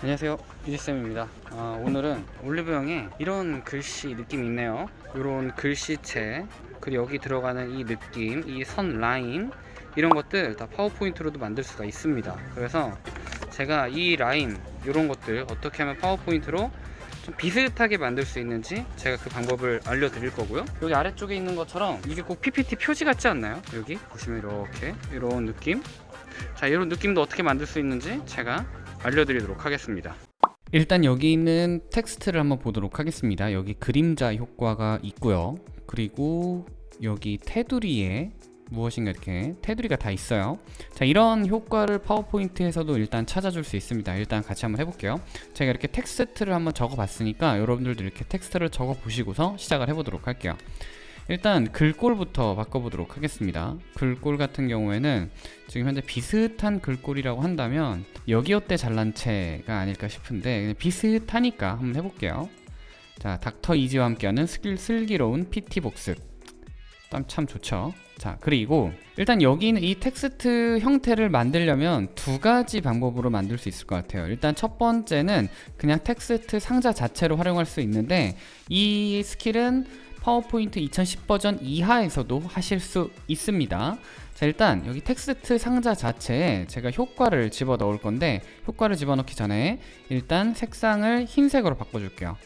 안녕하세요. 유지쌤입니다. 아, 오늘은 올리브영에 이런 글씨 느낌이 있네요. 이런 글씨체 그리고 여기 들어가는 이 느낌 이 선 라인 이런 것들 다 파워포인트로도 만들 수가 있습니다. 그래서 제가 이 라인 이런 것들 어떻게 하면 파워포인트로 좀 비슷하게 만들 수 있는지 제가 그 방법을 알려드릴 거고요. 여기 아래쪽에 있는 것처럼 이게 꼭 PPT 표지 같지 않나요? 여기 보시면 이렇게 이런 느낌. 자 이런 느낌도 어떻게 만들 수 있는지 제가 알려드리도록 하겠습니다. 일단 여기 있는 텍스트를 한번 보도록 하겠습니다. 여기 그림자 효과가 있고요. 그리고 여기 테두리에 무엇인가 이렇게 테두리가 다 있어요. 자 이런 효과를 파워포인트에서도 일단 찾아줄 수 있습니다. 일단 같이 한번 해볼게요. 제가 이렇게 텍스트를 한번 적어 봤으니까 여러분들도 이렇게 텍스트를 적어 보시고서 시작을 해보도록 할게요 일단 글꼴부터 바꿔보도록 하겠습니다. 글꼴 같은 경우에는 지금 현재 비슷한 글꼴이라고 한다면 여기어때 잘난체가 아닐까 싶은데 비슷하니까 한번 해볼게요. 자 닥터 이지와 함께하는 슬, 슬기로운 PT 복습. 참 좋죠? 자 그리고 일단 여기 있는 이 텍스트 형태를 만들려면 두 가지 방법으로 만들 수 있을 것 같아요. 일단 첫 번째는 그냥 텍스트 상자 자체로 활용할 수 있는데 이 스킬은 파워포인트 2010 버전 이하에서도 하실 수 있습니다. 자 일단 여기 텍스트 상자 자체에 제가 효과를 집어 넣을 건데 효과를 집어넣기 전에 일단 색상을 흰색으로 바꿔줄게요.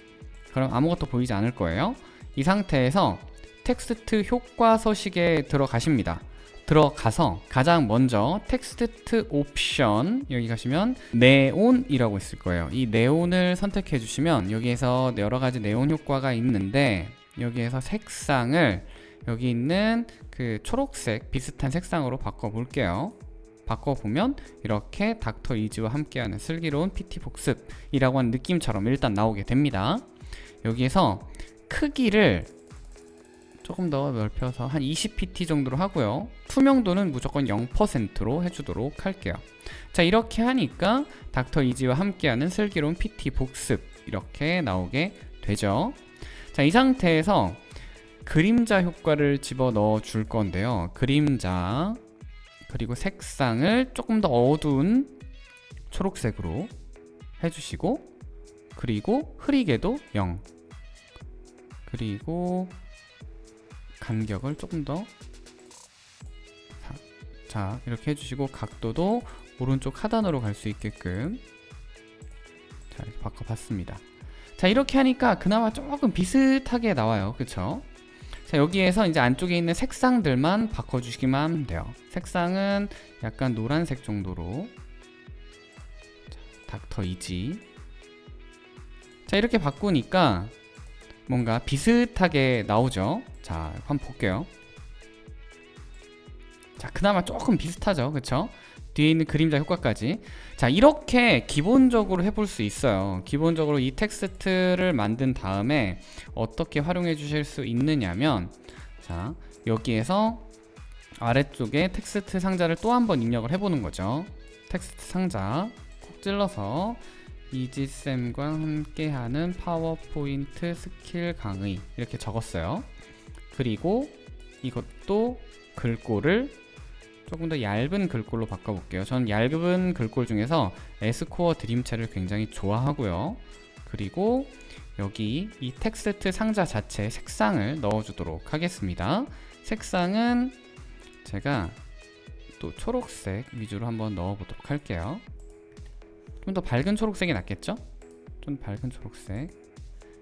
그럼 아무것도 보이지 않을 거예요. 이 상태에서 텍스트 효과 서식에 들어가십니다. 들어가서 가장 먼저 텍스트 옵션 여기 가시면 네온이라고 있을 거예요. 이 네온을 선택해 주시면 여기에서 여러 가지 네온 효과가 있는데 여기에서 색상을 여기 있는 그 초록색 비슷한 색상으로 바꿔 볼게요. 바꿔보면 이렇게 닥터 이지와 함께하는 슬기로운 PT 복습이라고 하는 느낌처럼 일단 나오게 됩니다. 여기에서 크기를 조금 더 넓혀서 한 20pt 정도로 하고요. 투명도는 무조건 0%로 해주도록 할게요. 자 이렇게 하니까 닥터 이지와 함께하는 슬기로운 PT 복습 이렇게 나오게 되죠 자 이 상태에서 그림자 효과를 집어넣어 줄 건데요. 그림자 그리고 색상을 조금 더 어두운 초록색으로 해주시고 그리고 흐리게도 0 그리고 간격을 조금 더 자, 이렇게 해주시고 각도도 오른쪽 하단으로 갈 수 있게끔 자 이렇게 바꿔봤습니다 자 이렇게 하니까 그나마 조금 비슷하게 나와요. 그쵸? 자 여기에서 이제 안쪽에 있는 색상들만 바꿔주시기만 하면 돼요. 색상은 약간 노란색 정도로. 자, 닥터 이지. 자 이렇게 바꾸니까 뭔가 비슷하게 나오죠? 자 한번 볼게요. 자 그나마 조금 비슷하죠? 그쵸 뒤에 있는 그림자 효과까지. 자 이렇게 기본적으로 해볼 수 있어요. 기본적으로 이 텍스트를 만든 다음에 어떻게 활용해 주실 수 있느냐면 자 여기에서 아래쪽에 텍스트 상자를 또 한번 입력을 해보는 거죠. 텍스트 상자 콕 찔러서 이지쌤과 함께하는 파워포인트 스킬 강의 이렇게 적었어요. 그리고 이것도 글꼴을 조금 더 얇은 글꼴로 바꿔볼게요. 저는 얇은 글꼴 중에서 에스코어 드림체를 굉장히 좋아하고요. 그리고 여기 이 텍스트 상자 자체 색상을 넣어주도록 하겠습니다. 색상은 제가 또 초록색 위주로 한번 넣어보도록 할게요. 좀 더 밝은 초록색이 낫겠죠? 좀 밝은 초록색.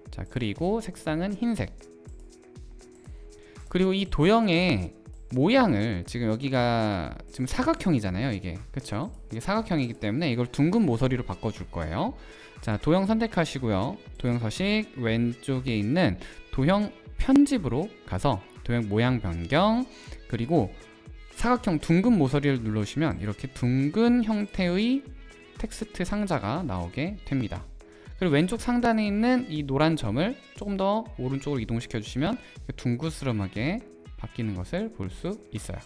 자 그리고 색상은 흰색. 그리고 이 도형의 모양을 지금 여기가 지금 사각형이잖아요 이게. 그쵸? 이게 사각형이기 때문에 이걸 둥근 모서리로 바꿔줄 거예요. 자 도형 선택하시고요. 도형 서식 왼쪽에 있는 도형 편집으로 가서 도형 모양 변경 그리고 사각형 둥근 모서리를 눌러주시면 이렇게 둥근 형태의 텍스트 상자가 나오게 됩니다. 그리고 왼쪽 상단에 있는 이 노란 점을 조금 더 오른쪽으로 이동시켜 주시면 둥그스름하게 바뀌는 것을 볼 수 있어요.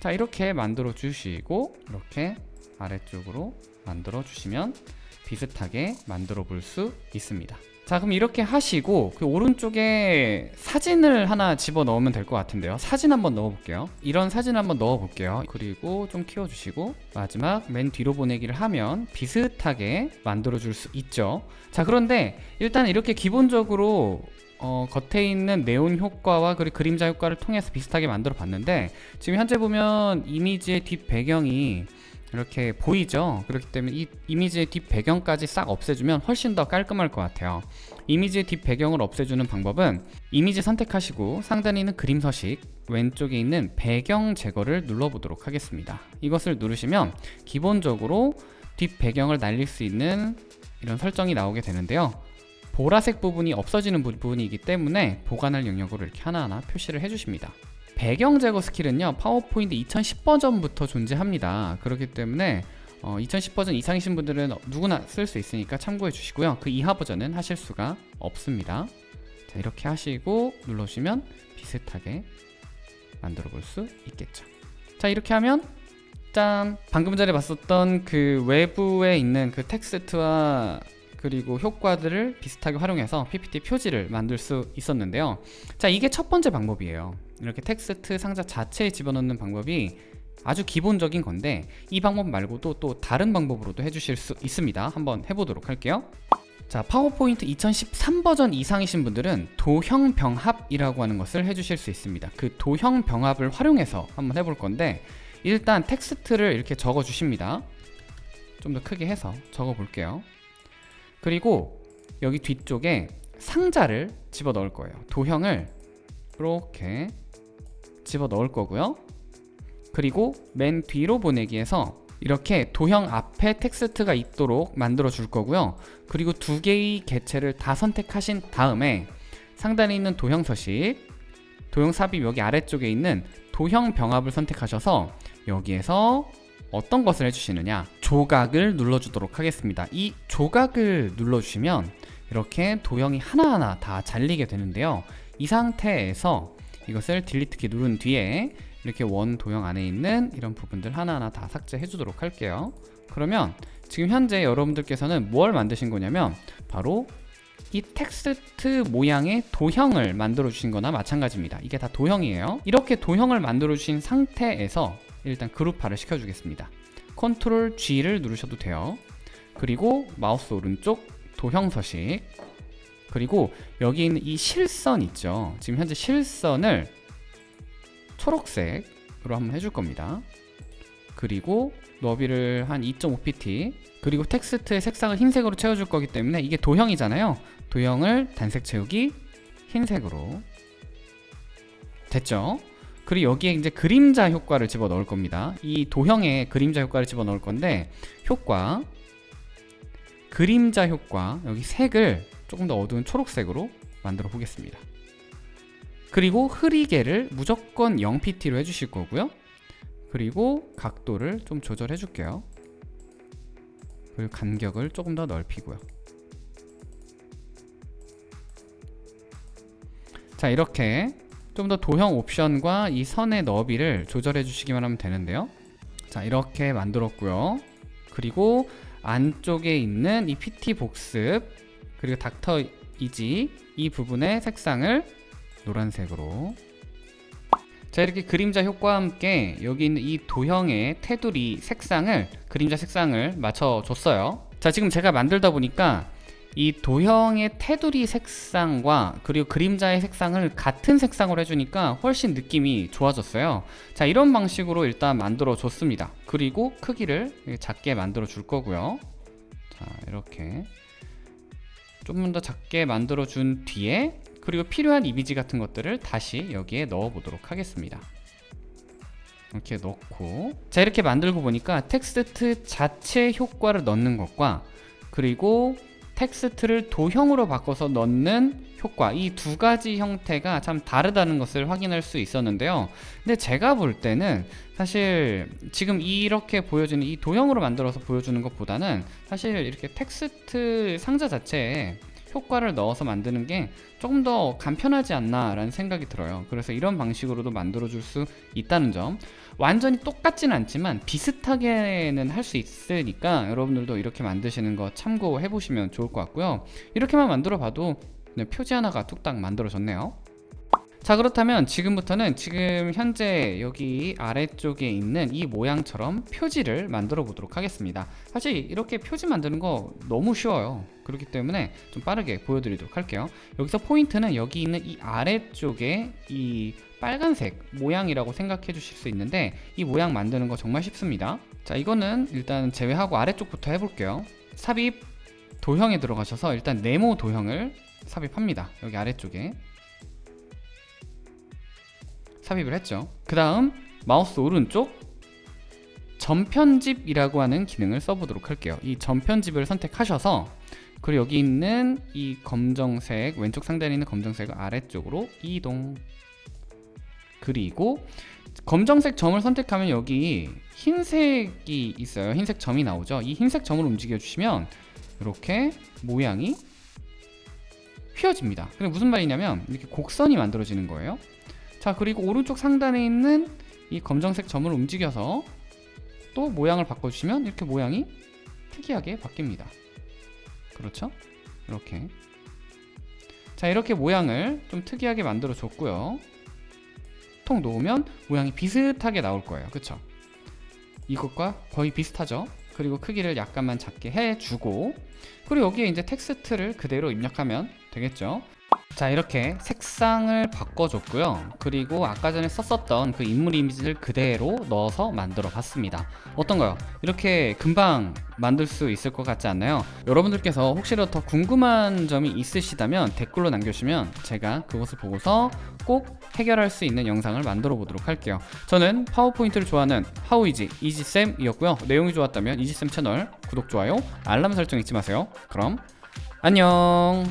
자 이렇게 만들어 주시고 이렇게 아래쪽으로 만들어 주시면 비슷하게 만들어 볼 수 있습니다. 자 그럼 이렇게 하시고 그 오른쪽에 사진을 하나 집어 넣으면 될 것 같은데요. 사진 한번 넣어 볼게요. 이런 사진 한번 넣어 볼게요. 그리고 좀 키워 주시고 마지막 맨 뒤로 보내기를 하면 비슷하게 만들어 줄 수 있죠. 자 그런데 일단 이렇게 기본적으로 어, 겉에 있는 네온 효과와 그리고 그림자 효과를 통해서 비슷하게 만들어 봤는데 지금 현재 보면 이미지의 뒷 배경이 이렇게 보이죠? 그렇기 때문에 이 이미지의 뒷 배경까지 싹 없애주면 훨씬 더 깔끔할 것 같아요. 이미지의 뒷 배경을 없애주는 방법은 이미지 선택하시고 상단에 있는 그림 서식 왼쪽에 있는 배경 제거를 눌러보도록 하겠습니다. 이것을 누르시면 기본적으로 뒷 배경을 날릴 수 있는 이런 설정이 나오게 되는데요 보라색 부분이 없어지는 부분이기 때문에 보관할 영역으로 이렇게 하나하나 표시를 해주십니다. 배경 제거 스킬은요 파워포인트 2010 버전부터 존재합니다. 그렇기 때문에 어, 2010 버전 이상이신 분들은 누구나 쓸 수 있으니까 참고해 주시고요. 그 이하 버전은 하실 수가 없습니다. 자 이렇게 하시고 눌러주시면 비슷하게 만들어 볼 수 있겠죠. 자 이렇게 하면 짠! 방금 전에 봤었던 그 외부에 있는 그 텍스트와 그리고 효과들을 비슷하게 활용해서 PPT 표지를 만들 수 있었는데요. 자 이게 첫 번째 방법이에요. 이렇게 텍스트 상자 자체에 집어넣는 방법이 아주 기본적인 건데 이 방법 말고도 또 다른 방법으로도 해주실 수 있습니다. 한번 해보도록 할게요. 자 파워포인트 2013 버전 이상이신 분들은 도형 병합이라고 하는 것을 해주실 수 있습니다. 그 도형 병합을 활용해서 한번 해볼 건데 일단 텍스트를 이렇게 적어 주십니다. 좀 더 크게 해서 적어 볼게요 그리고 여기 뒤쪽에 상자를 집어 넣을 거예요. 도형을 이렇게 집어 넣을 거고요. 그리고 맨 뒤로 보내기에서 이렇게 도형 앞에 텍스트가 있도록 만들어 줄 거고요. 그리고 두 개의 개체를 다 선택하신 다음에 상단에 있는 도형 서식 도형 삽입 여기 아래쪽에 있는 도형 병합을 선택하셔서 여기에서 어떤 것을 해주시느냐 조각을 눌러주도록 하겠습니다. 이 조각을 눌러주시면 이렇게 도형이 하나하나 다 잘리게 되는데요. 이 상태에서 이것을 딜리트 키 누른 뒤에 이렇게 원 도형 안에 있는 이런 부분들 하나하나 다 삭제해 주도록 할게요. 그러면 지금 현재 여러분들께서는 뭘 만드신 거냐면 바로 이 텍스트 모양의 도형을 만들어 주신 거나 마찬가지입니다. 이게 다 도형이에요. 이렇게 도형을 만들어 주신 상태에서 일단 그룹화를 시켜 주겠습니다. 컨트롤 G를 누르셔도 돼요. 그리고 마우스 오른쪽 도형 서식 그리고 여기 있는 이 실선 있죠. 지금 현재 실선을 초록색으로 한번 해줄 겁니다. 그리고 너비를 한 2.5pt 그리고 텍스트의 색상을 흰색으로 채워줄 거기 때문에 이게 도형이잖아요. 도형을 단색 채우기 흰색으로 됐죠? 그리고 여기에 이제 그림자 효과를 집어 넣을 겁니다. 이 도형에 그림자 효과를 집어 넣을 건데 효과 그림자 효과 여기 색을 조금 더 어두운 초록색으로 만들어 보겠습니다. 그리고 흐리개를 무조건 0pt로 해주실 거고요. 그리고 각도를 좀 조절해 줄게요. 그리고 간격을 조금 더 넓히고요. 자 이렇게 좀 더 도형 옵션과 이 선의 너비를 조절해 주시기만 하면 되는데요. 자 이렇게 만들었고요. 그리고 안쪽에 있는 이 PT 복습 그리고 닥터 이지 이 부분의 색상을 노란색으로. 자 이렇게 그림자 효과와 함께 여기 있는 이 도형의 테두리 색상을 그림자 색상을 맞춰줬어요. 자 지금 제가 만들다 보니까 이 도형의 테두리 색상과 그리고 그림자의 색상을 같은 색상으로 해주니까 훨씬 느낌이 좋아졌어요. 자 이런 방식으로 일단 만들어 줬습니다. 그리고 크기를 작게 만들어 줄 거고요. 자 이렇게 조금 더 작게 만들어 준 뒤에 그리고 필요한 이미지 같은 것들을 다시 여기에 넣어 보도록 하겠습니다. 이렇게 넣고. 자 이렇게 만들고 보니까 텍스트 자체 효과를 넣는 것과 그리고 텍스트를 도형으로 바꿔서 넣는 효과. 이 두 가지 형태가 참 다르다는 것을 확인할 수 있었는데요. 근데 제가 볼 때는 사실 지금 이렇게 보여주는 이 도형으로 만들어서 보여주는 것보다는 사실 이렇게 텍스트 상자 자체에 효과를 넣어서 만드는 게 조금 더 간편하지 않나 라는 생각이 들어요. 그래서 이런 방식으로도 만들어 줄 수 있다는 점. 완전히 똑같지는 않지만 비슷하게는 할 수 있으니까 여러분들도 이렇게 만드시는 거 참고해 보시면 좋을 것 같고요. 이렇게만 만들어 봐도 네, 표지 하나가 뚝딱 만들어졌네요 자 그렇다면 지금부터는 지금 현재 여기 아래쪽에 있는 이 모양처럼 표지를 만들어 보도록 하겠습니다. 사실 이렇게 표지 만드는 거 너무 쉬워요. 그렇기 때문에 좀 빠르게 보여드리도록 할게요. 여기서 포인트는 여기 있는 이 아래쪽에 이 빨간색 모양이라고 생각해 주실 수 있는데 이 모양 만드는 거 정말 쉽습니다. 자 이거는 일단 제외하고 아래쪽부터 해볼게요. 삽입 도형에 들어가셔서 일단 네모 도형을 삽입합니다. 여기 아래쪽에 삽입을 했죠. 그 다음 마우스 오른쪽 전편집이라고 하는 기능을 써보도록 할게요. 이 전편집을 선택하셔서 그리고 여기 있는 이 검정색 왼쪽 상단에 있는 검정색을 아래쪽으로 이동 그리고 검정색 점을 선택하면 여기 흰색이 있어요. 흰색 점이 나오죠. 이 흰색 점을 움직여 주시면 이렇게 모양이 휘어집니다. 근데 무슨 말이냐면 이렇게 곡선이 만들어지는 거예요 자 그리고 오른쪽 상단에 있는 이 검정색 점을 움직여서 또 모양을 바꿔주시면 이렇게 모양이 특이하게 바뀝니다 그렇죠? 이렇게 자 이렇게 모양을 좀 특이하게 만들어 줬고요 통 놓으면 모양이 비슷하게 나올 거예요 그쵸? 이것과 거의 비슷하죠? 그리고 크기를 약간만 작게 해주고 그리고 여기에 이제 텍스트를 그대로 입력하면 되겠죠 자 이렇게 색상을 바꿔줬고요. 그리고 아까 전에 썼었던 그 인물 이미지를 그대로 넣어서 만들어 봤습니다. 어떤가요? 이렇게 금방 만들 수 있을 것 같지 않나요? 여러분들께서 혹시라도 더 궁금한 점이 있으시다면 댓글로 남겨주시면 제가 그것을 보고서 꼭 해결할 수 있는 영상을 만들어 보도록 할게요. 저는 파워포인트를 좋아하는 하우이지 이지쌤이었고요. 내용이 좋았다면 이지쌤 채널 구독, 좋아요, 알람 설정 잊지 마세요. 그럼 안녕